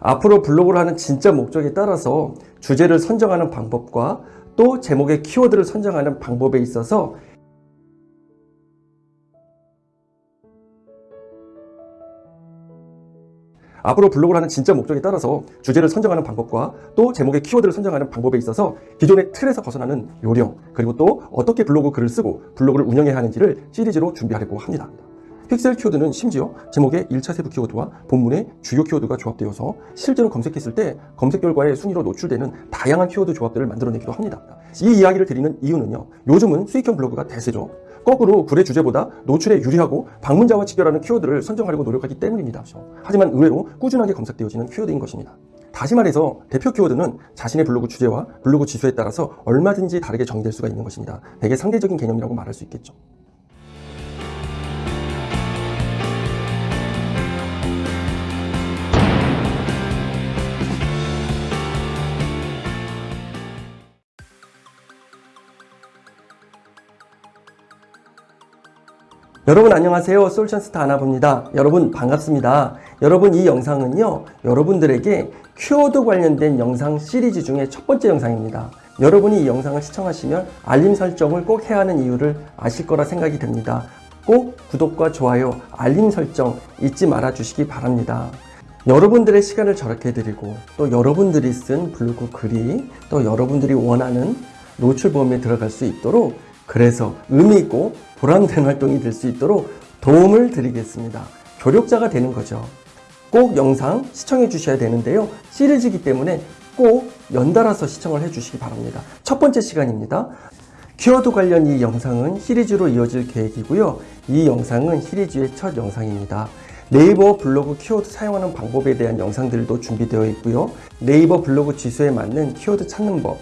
앞으로 블로그를 하는 진짜 목적에 따라서 주제를 선정하는 방법과 또 제목의 키워드를 선정하는 방법에 있어서 앞으로 블로그를 하는 진짜 목적에 따라서 주제를 선정하는 방법과 또 제목의 키워드를 선정하는 방법에 있어서 기존의 틀에서 벗어나는 요령 그리고 또 어떻게 블로그 글을 쓰고 블로그를 운영해야 하는지를 시리즈로 준비하려고 합니다. 픽셀 키워드는 심지어 제목의 1차 세부 키워드와 본문의 주요 키워드가 조합되어서 실제로 검색했을 때 검색 결과에 순위로 노출되는 다양한 키워드 조합들을 만들어내기도 합니다. 이 이야기를 드리는 이유는요. 요즘은 수익형 블로그가 대세죠. 거꾸로 글의 주제보다 노출에 유리하고 방문자와 직결하는 키워드를 선정하려고 노력하기 때문입니다. 하지만 의외로 꾸준하게 검색되어지는 키워드인 것입니다. 다시 말해서 대표 키워드는 자신의 블로그 주제와 블로그 지수에 따라서 얼마든지 다르게 정의될 수가 있는 것입니다. 되게 상대적인 개념이라고 말할 수 있겠죠. 여러분 안녕하세요. 솔션스타 아나봅니다. 여러분 반갑습니다. 여러분 이 영상은요 여러분들에게 키워드 관련된 영상 시리즈 중에 첫 번째 영상입니다. 여러분이 이 영상을 시청하시면 알림 설정을 꼭 해야 하는 이유를 아실 거라 생각이 됩니다. 꼭 구독과 좋아요 알림 설정 잊지 말아 주시기 바랍니다. 여러분들의 시간을 절약해 드리고 또 여러분들이 쓴 블로그 글이 또 여러분들이 원하는 노출 범위에 들어갈 수 있도록 그래서 의미 있고 보람된 활동이 될 수 있도록 도움을 드리겠습니다. 교력자가 되는 거죠. 꼭 영상 시청해 주셔야 되는데요. 시리즈이기 때문에 꼭 연달아서 시청을 해 주시기 바랍니다. 첫 번째 시간입니다. 키워드 관련 이 영상은 시리즈로 이어질 계획이고요. 이 영상은 시리즈의 첫 영상입니다. 네이버 블로그 키워드 사용하는 방법에 대한 영상들도 준비되어 있고요. 네이버 블로그 지수에 맞는 키워드 찾는 법,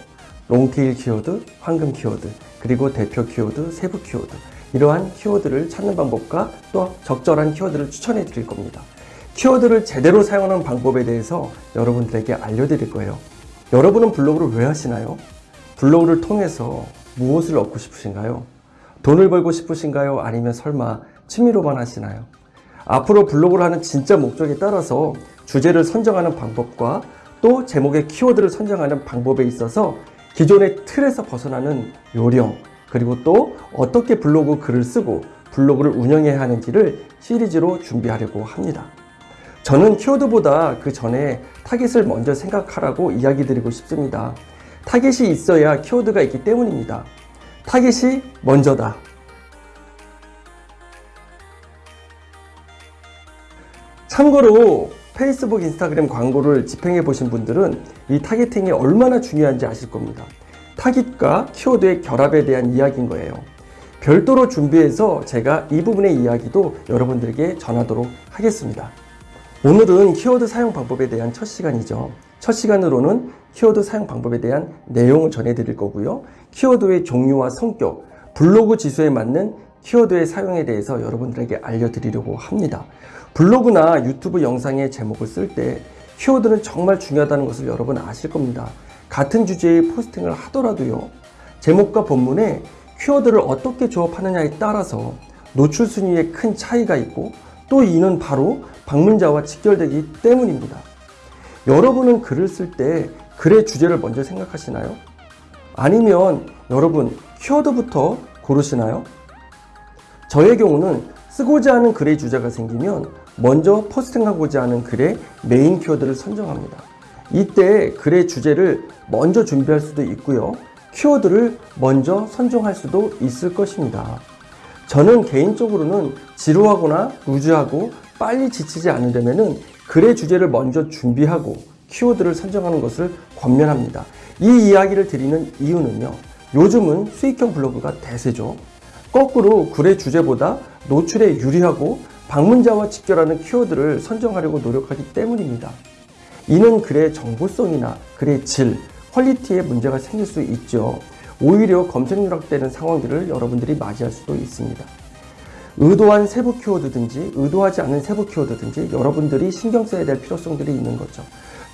롱테일 키워드, 황금 키워드, 그리고 대표 키워드, 세부 키워드 이러한 키워드를 찾는 방법과 또 적절한 키워드를 추천해 드릴 겁니다. 키워드를 제대로 사용하는 방법에 대해서 여러분들에게 알려드릴 거예요. 여러분은 블로그를 왜 하시나요? 블로그를 통해서 무엇을 얻고 싶으신가요? 돈을 벌고 싶으신가요? 아니면 설마 취미로만 하시나요? 앞으로 블로그를 하는 진짜 목적에 따라서 주제를 선정하는 방법과 또 제목의 키워드를 선정하는 방법에 있어서 기존의 틀에서 벗어나는 요령 그리고 또 어떻게 블로그 글을 쓰고 블로그를 운영해야 하는지를 시리즈로 준비하려고 합니다. 저는 키워드보다 그 전에 타겟을 먼저 생각하라고 이야기 드리고 싶습니다. 타겟이 있어야 키워드가 있기 때문입니다. 타겟이 먼저다. 참고로 페이스북, 인스타그램 광고를 집행해 보신 분들은 이 타겟팅이 얼마나 중요한지 아실 겁니다. 타깃과 키워드의 결합에 대한 이야기인 거예요. 별도로 준비해서 제가 이 부분의 이야기도 여러분들에게 전하도록 하겠습니다. 오늘은 키워드 사용 방법에 대한 첫 시간이죠. 첫 시간으로는 키워드 사용 방법에 대한 내용을 전해드릴 거고요. 키워드의 종류와 성격, 블로그 지수에 맞는 키워드의 사용에 대해서 여러분들에게 알려드리려고 합니다. 블로그나 유튜브 영상의 제목을 쓸 때 키워드는 정말 중요하다는 것을 여러분 아실 겁니다. 같은 주제의 포스팅을 하더라도요. 제목과 본문에 키워드를 어떻게 조합하느냐에 따라서 노출 순위에 큰 차이가 있고 또 이는 바로 방문자와 직결되기 때문입니다. 여러분은 글을 쓸 때 글의 주제를 먼저 생각하시나요? 아니면 여러분 키워드부터 고르시나요? 저의 경우는 쓰고자 하는 글의 주제가 생기면 먼저 포스팅하고자 하는 글의 메인 키워드를 선정합니다. 이때 글의 주제를 먼저 준비할 수도 있고요. 키워드를 먼저 선정할 수도 있을 것입니다. 저는 개인적으로는 지루하거나 루즈하고 빨리 지치지 않으려면 글의 주제를 먼저 준비하고 키워드를 선정하는 것을 권면합니다. 이 이야기를 드리는 이유는요. 요즘은 수익형 블로그가 대세죠. 거꾸로 글의 주제보다 노출에 유리하고 방문자와 직결하는 키워드를 선정하려고 노력하기 때문입니다. 이는 글의 정보성이나 글의 질, 퀄리티에 문제가 생길 수 있죠. 오히려 검색 누락되는 상황들을 여러분들이 맞이할 수도 있습니다. 의도한 세부 키워드든지 의도하지 않은 세부 키워드든지 여러분들이 신경 써야 될 필요성들이 있는 거죠.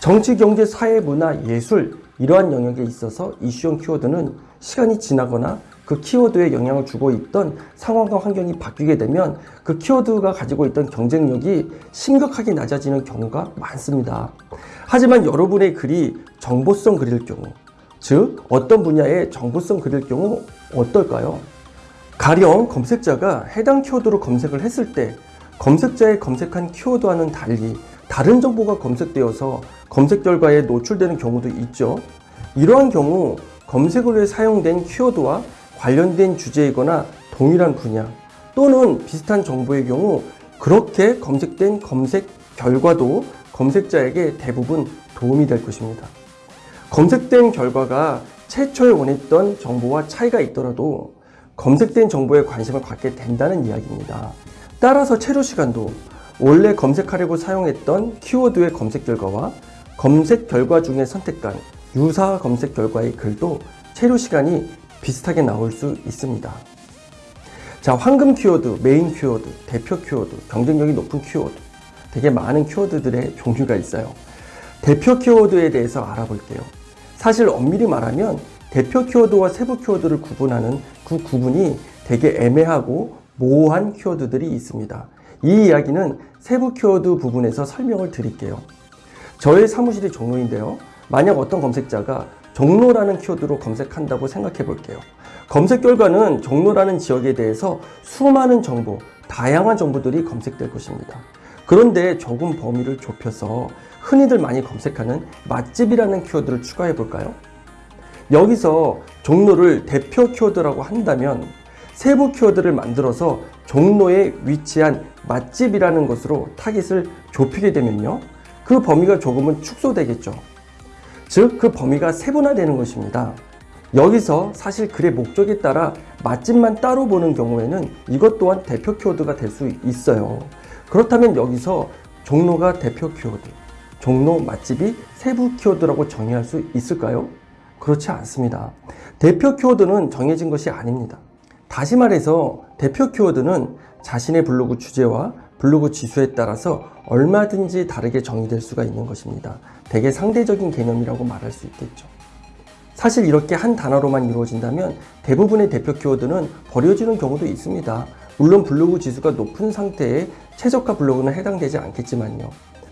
정치, 경제, 사회, 문화, 예술 이러한 영역에 있어서 이슈형 키워드는 시간이 지나거나 그 키워드에 영향을 주고 있던 상황과 환경이 바뀌게 되면 그 키워드가 가지고 있던 경쟁력이 심각하게 낮아지는 경우가 많습니다. 하지만 여러분의 글이 정보성 글일 경우, 즉 어떤 분야의 정보성 글일 경우 어떨까요? 가령 검색자가 해당 키워드로 검색을 했을 때 검색자의 검색한 키워드와는 달리 다른 정보가 검색되어서 검색 결과에 노출되는 경우도 있죠. 이러한 경우 검색을 위해 사용된 키워드와 관련된 주제이거나 동일한 분야 또는 비슷한 정보의 경우 그렇게 검색된 검색 결과도 검색자에게 대부분 도움이 될 것입니다. 검색된 결과가 최초에 원했던 정보와 차이가 있더라도 검색된 정보에 관심을 갖게 된다는 이야기입니다. 따라서 체류 시간도 원래 검색하려고 사용했던 키워드의 검색 결과와 검색 결과 중에 선택한 유사 검색 결과의 글도 체류 시간이 비슷하게 나올 수 있습니다. 자, 황금 키워드, 메인 키워드, 대표 키워드, 경쟁력이 높은 키워드. 되게 많은 키워드들의 종류가 있어요. 대표 키워드에 대해서 알아볼게요. 사실 엄밀히 말하면 대표 키워드와 세부 키워드를 구분하는 그 구분이 되게 애매하고 모호한 키워드들이 있습니다. 이 이야기는 세부 키워드 부분에서 설명을 드릴게요. 저의 사무실이 종로인데요. 만약 어떤 검색자가 종로라는 키워드로 검색한다고 생각해 볼게요. 검색 결과는 종로라는 지역에 대해서 수많은 정보, 다양한 정보들이 검색될 것입니다. 그런데 조금 범위를 좁혀서 흔히들 많이 검색하는 맛집이라는 키워드를 추가해 볼까요? 여기서 종로를 대표 키워드라고 한다면 세부 키워드를 만들어서 종로에 위치한 맛집이라는 것으로 타깃을 좁히게 되면요. 그 범위가 조금은 축소되겠죠. 즉, 그 범위가 세분화되는 것입니다. 여기서 사실 글의 목적에 따라 맛집만 따로 보는 경우에는 이것 또한 대표 키워드가 될 수 있어요. 그렇다면 여기서 종로가 대표 키워드, 종로 맛집이 세부 키워드라고 정의할 수 있을까요? 그렇지 않습니다. 대표 키워드는 정해진 것이 아닙니다. 다시 말해서 대표 키워드는 자신의 블로그 주제와 블로그 지수에 따라서 얼마든지 다르게 정의될 수가 있는 것입니다. 되게 상대적인 개념이라고 말할 수 있겠죠. 사실 이렇게 한 단어로만 이루어진다면 대부분의 대표 키워드는 버려지는 경우도 있습니다. 물론 블로그 지수가 높은 상태의 최저가 블로그는 해당되지 않겠지만요.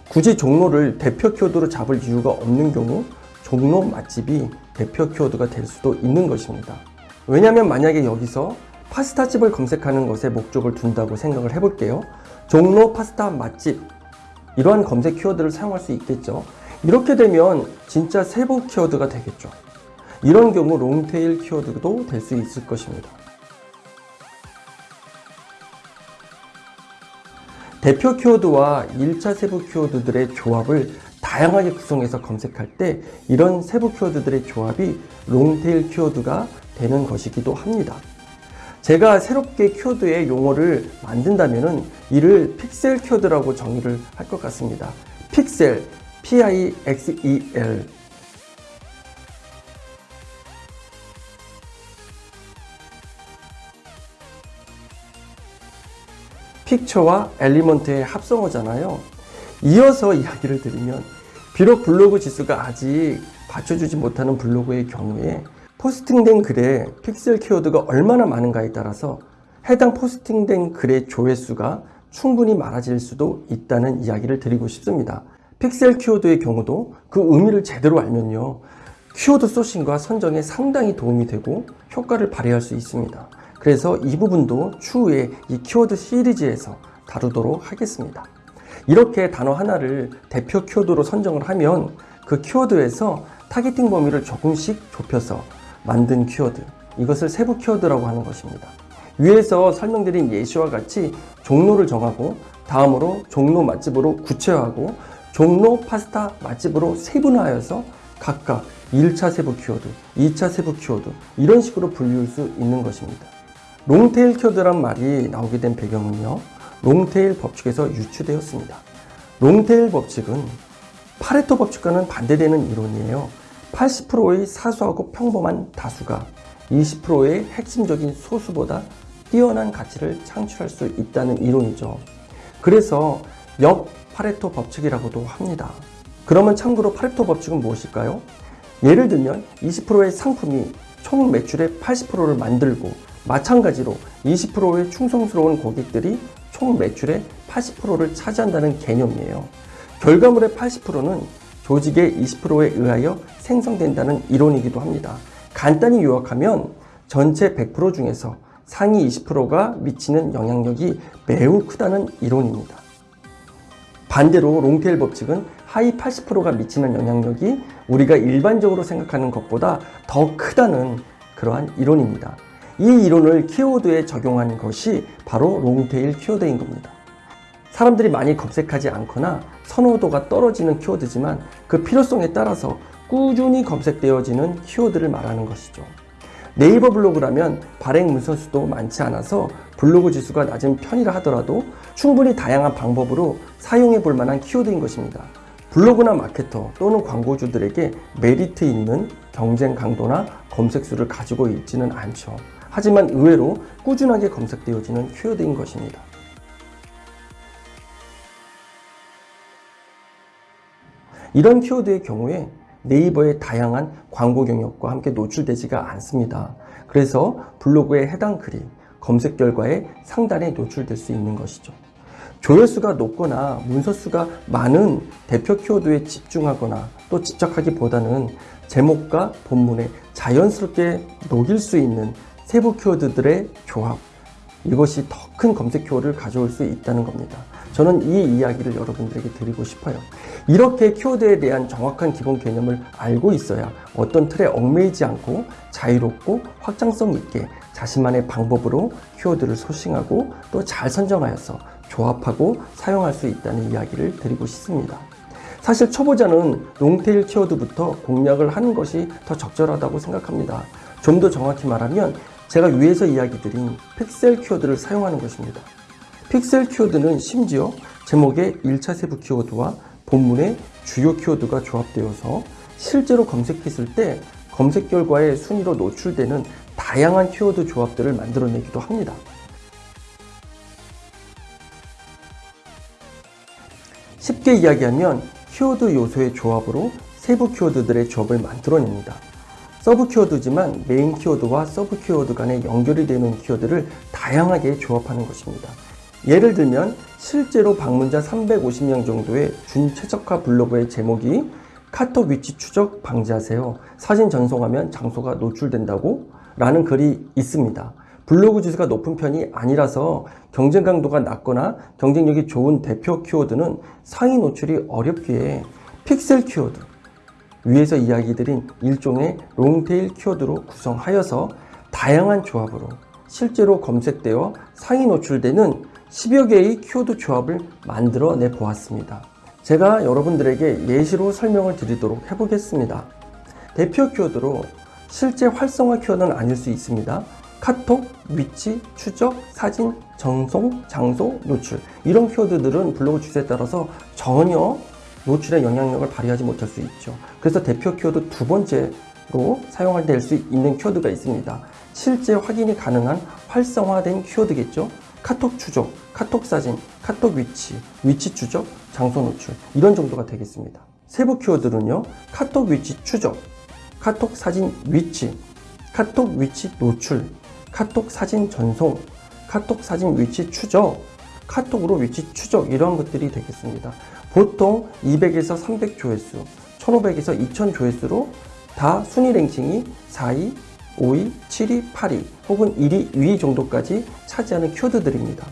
굳이 종로를 대표 키워드로 잡을 이유가 없는 경우 종로 맛집이 대표 키워드가 될 수도 있는 것입니다. 왜냐하면 만약에 여기서 파스타집을 검색하는 것에 목적을 둔다고 생각을 해볼게요. 종로 파스타 맛집 이러한 검색 키워드를 사용할 수 있겠죠. 이렇게 되면 진짜 세부 키워드가 되겠죠. 이런 경우 롱테일 키워드도 될 수 있을 것입니다. 대표 키워드와 1차 세부 키워드들의 조합을 다양하게 구성해서 검색할 때 이런 세부 키워드들의 조합이 롱테일 키워드가 되는 것이기도 합니다. 제가 새롭게 키워드의 용어를 만든다면 이를 픽셀 키워드라고 정의를 할 것 같습니다. 픽셀, P-I-X-E-L picture와 element의 합성어잖아요. 이어서 이야기를 드리면 비록 블로그 지수가 아직 받쳐주지 못하는 블로그의 경우에 포스팅된 글에 픽셀 키워드가 얼마나 많은가에 따라서 해당 포스팅된 글의 조회수가 충분히 많아질 수도 있다는 이야기를 드리고 싶습니다. 픽셀 키워드의 경우도 그 의미를 제대로 알면요. 키워드 소싱과 선정에 상당히 도움이 되고 효과를 발휘할 수 있습니다. 그래서 이 부분도 추후에 이 키워드 시리즈에서 다루도록 하겠습니다. 이렇게 단어 하나를 대표 키워드로 선정을 하면 그 키워드에서 타겟팅 범위를 조금씩 좁혀서 만든 키워드 이것을 세부 키워드라고 하는 것입니다. 위에서 설명드린 예시와 같이 종로를 정하고 다음으로 종로 맛집으로 구체화하고 종로 파스타 맛집으로 세분화하여서 각각 1차 세부 키워드, 2차 세부 키워드 이런 식으로 분류할 수 있는 것입니다. 롱테일 키워드란 말이 나오게 된 배경은요. 롱테일 법칙에서 유추되었습니다. 롱테일 법칙은 파레토 법칙과는 반대되는 이론이에요. 80%의 사소하고 평범한 다수가 20%의 핵심적인 소수보다 뛰어난 가치를 창출할 수 있다는 이론이죠. 그래서 역 파레토 법칙이라고도 합니다. 그러면 참고로 파레토 법칙은 무엇일까요? 예를 들면 20%의 상품이 총 매출의 80%를 만들고 마찬가지로 20%의 충성스러운 고객들이 총 매출의 80%를 차지한다는 개념이에요. 결과물의 80%는 조직의 20%에 의하여 생성된다는 이론이기도 합니다. 간단히 요약하면 전체 100% 중에서 상위 20%가 미치는 영향력이 매우 크다는 이론입니다. 반대로 롱테일 법칙은 하위 80%가 미치는 영향력이 우리가 일반적으로 생각하는 것보다 더 크다는 그러한 이론입니다. 이 이론을 키워드에 적용한 것이 바로 롱테일 키워드인 겁니다. 사람들이 많이 검색하지 않거나 선호도가 떨어지는 키워드지만 그 필요성에 따라서 꾸준히 검색되어지는 키워드를 말하는 것이죠. 네이버 블로그라면 발행 문서 수도 많지 않아서 블로그 지수가 낮은 편이라 하더라도 충분히 다양한 방법으로 사용해 볼 만한 키워드인 것입니다. 블로그나 마케터 또는 광고주들에게 메리트 있는 경쟁 강도나 검색 수를 가지고 있지는 않죠. 하지만 의외로 꾸준하게 검색되어지는 키워드인 것입니다. 이런 키워드의 경우에 네이버의 다양한 광고 경력과 함께 노출되지가 않습니다. 그래서 블로그의 해당 글이 검색 결과에 상단에 노출될 수 있는 것이죠. 조회수가 높거나 문서수가 많은 대표 키워드에 집중하거나 또 집착하기보다는 제목과 본문에 자연스럽게 녹일 수 있는 세부 키워드들의 조합 이것이 더 큰 검색 키워드를 가져올 수 있다는 겁니다. 저는 이 이야기를 여러분들에게 드리고 싶어요. 이렇게 키워드에 대한 정확한 기본 개념을 알고 있어야 어떤 틀에 얽매이지 않고 자유롭고 확장성 있게 자신만의 방법으로 키워드를 소싱하고 또 잘 선정하여서 조합하고 사용할 수 있다는 이야기를 드리고 싶습니다. 사실 초보자는 롱테일 키워드부터 공략을 하는 것이 더 적절하다고 생각합니다. 좀 더 정확히 말하면 제가 위에서 이야기 드린 픽셀 키워드를 사용하는 것입니다. 픽셀 키워드는 심지어 제목의 1차 세부 키워드와 본문의 주요 키워드가 조합되어서 실제로 검색했을 때 검색 결과의 순위로 노출되는 다양한 키워드 조합들을 만들어내기도 합니다. 쉽게 이야기하면 키워드 요소의 조합으로 세부 키워드들의 조합을 만들어냅니다. 서브 키워드지만 메인 키워드와 서브 키워드 간에 연결이 되는 키워드를 다양하게 조합하는 것입니다. 예를 들면 실제로 방문자 350명 정도의 준최적화 블로그의 제목이 카톡 위치 추적 방지하세요. 사진 전송하면 장소가 노출된다고 라는 글이 있습니다. 블로그 지수가 높은 편이 아니라서 경쟁 강도가 낮거나 경쟁력이 좋은 대표 키워드는 상위 노출이 어렵기에 픽셀 키워드, 위에서 이야기 드린 일종의 롱테일 키워드로 구성하여서 다양한 조합으로 실제로 검색되어 상위 노출되는 10여 개의 키워드 조합을 만들어 내 보았습니다. 제가 여러분들에게 예시로 설명을 드리도록 해보겠습니다. 대표 키워드로 실제 활성화 키워드는 아닐 수 있습니다. 카톡, 위치, 추적, 사진, 전송, 장소, 노출 이런 키워드들은 블로그 주제에 따라서 전혀 노출의 영향력을 발휘하지 못할 수 있죠. 그래서 대표 키워드 두 번째로 사용할 될수 있는 키워드가 있습니다. 실제 확인이 가능한 활성화된 키워드겠죠. 카톡 추적, 카톡 사진, 카톡 위치, 위치 추적, 장소 노출 이런 정도가 되겠습니다. 세부 키워드는요. 카톡 위치 추적, 카톡 사진 위치, 카톡 위치 노출, 카톡 사진 전송, 카톡 사진 위치 추적, 카톡으로 위치 추적 이러한 것들이 되겠습니다. 보통 200에서 300 조회수, 1500에서 2000 조회수로 다 순위 랭킹이 4위, 5위, 7위, 8위 혹은 1위, 2위 정도까지 차지하는 키워드들입니다.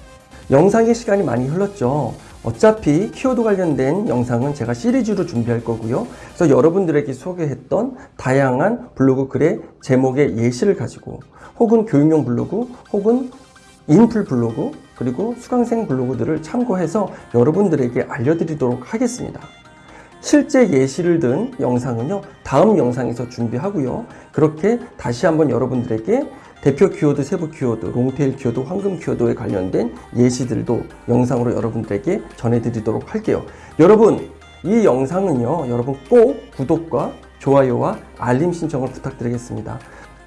영상의 시간이 많이 흘렀죠. 어차피 키워드 관련된 영상은 제가 시리즈로 준비할 거고요. 그래서 여러분들에게 소개했던 다양한 블로그 글의 제목의 예시를 가지고 혹은 교육용 블로그 혹은 인풀 블로그 그리고 수강생 블로그들을 참고해서 여러분들에게 알려드리도록 하겠습니다. 실제 예시를 든 영상은요 다음 영상에서 준비하고요. 그렇게 다시 한번 여러분들에게 대표 키워드, 세부 키워드, 롱테일 키워드, 황금 키워드에 관련된 예시들도 영상으로 여러분들에게 전해드리도록 할게요. 여러분 이 영상은요 여러분 꼭 구독과 좋아요와 알림 신청을 부탁드리겠습니다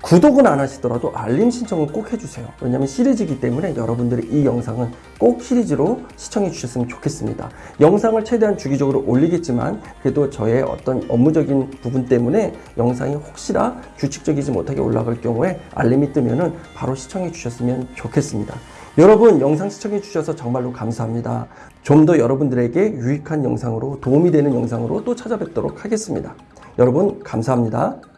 구독은 안 하시더라도 알림 신청은 꼭 해주세요. 왜냐면 시리즈이기 때문에 여러분들이 이 영상은 꼭 시리즈로 시청해 주셨으면 좋겠습니다. 영상을 최대한 주기적으로 올리겠지만 그래도 저의 어떤 업무적인 부분 때문에 영상이 혹시나 규칙적이지 못하게 올라갈 경우에 알림이 뜨면 은 바로 시청해 주셨으면 좋겠습니다. 여러분 영상 시청해 주셔서 정말로 감사합니다. 좀 더 여러분들에게 유익한 영상으로 도움이 되는 영상으로 또 찾아뵙도록 하겠습니다. 여러분 감사합니다.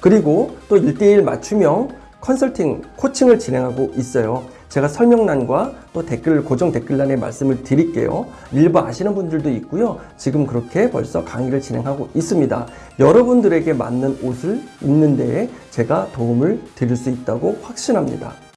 그리고 또 1대1 맞춤형 컨설팅, 코칭을 진행하고 있어요. 제가 설명란과 또 댓글, 고정 댓글란에 말씀을 드릴게요. 일부 아시는 분들도 있고요. 지금 그렇게 벌써 강의를 진행하고 있습니다. 여러분들에게 맞는 옷을 입는 데에 제가 도움을 드릴 수 있다고 확신합니다.